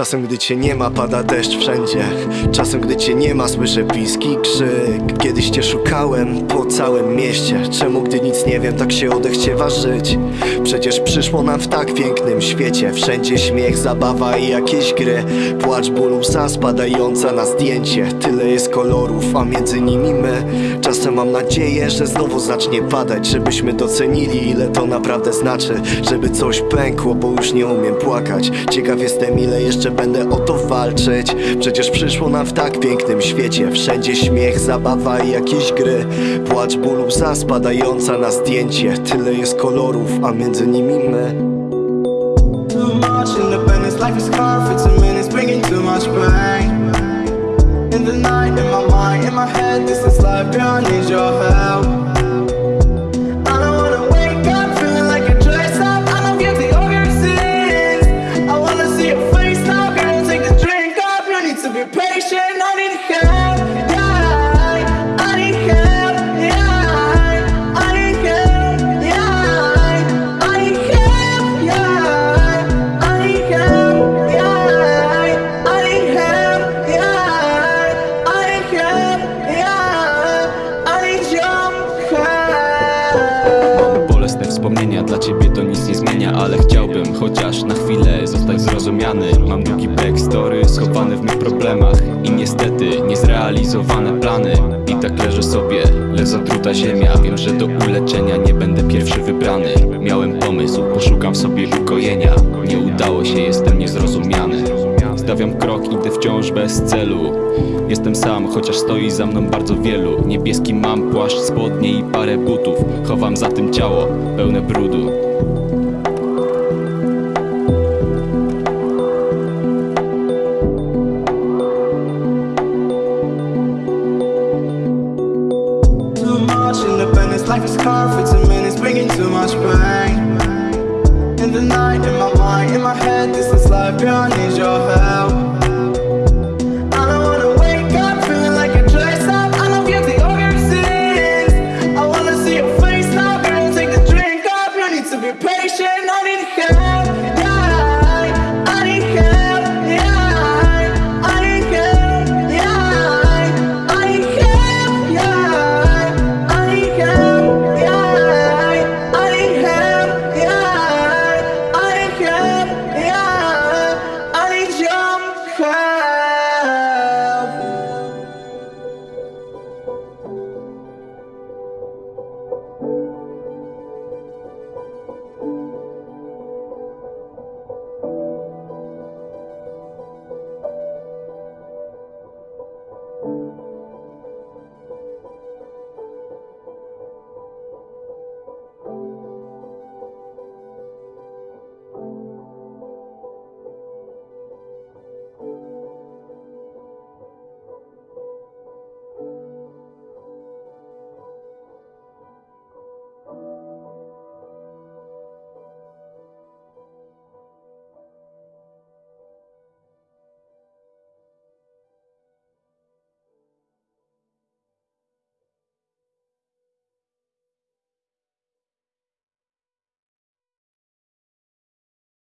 Czasem gdy cię nie ma pada deszcz wszędzie. Czasem gdy cię nie ma słyszę piski krzyk. Kiedyś cię szukałem po całym mieście. Czemu gdy nic nie wiem tak się odechciewa żyć? Przecież przyszło nam w tak pięknym świecie. Wszędzie śmiech, zabawa i jakieś gry. Płacz ból łza spadająca na zdjęcie. Tyle jest kolorów, a między nimi my. Czasem mam nadzieję, że znowu zacznie padać Żebyśmy docenili ile to naprawdę znaczy. Żeby coś pękło, bo już nie umiem płakać. Ciekaw jestem ile jeszcze będę o to walczyć. Przecież przyszło nam w tak pięknym świecie. Wszędzie śmiech, zabawa i jakieś gry. Płacz ból łza spadająca na zdjęcie. Tyle jest kolorów, a między nimi my. Life is hard. For two minutes, bringing too much pain. Bolesne wspomnienia, dla ciebie to nic nie zmienia Ale chciałbym chociaż na chwilę zostać zrozumiany. Mam długi backstory schowany w mych problemach I niestety niezrealizowane plany. I tak leżę sobie, lecz zatruta ziemia. Wiem, że do uleczenia nie będę pierwszy wybrany. Miałem pomysł, poszukam w sobie ukojenia. Nie udało się, jestem niezrozumiany Stawiam krok, idę wciąż bez celu. Jestem sam, chociaż stoi za mną bardzo wielu. Niebieski mam płaszcz, spodnie i parę butów. Chowam za tym ciało, pełne brudu. Life is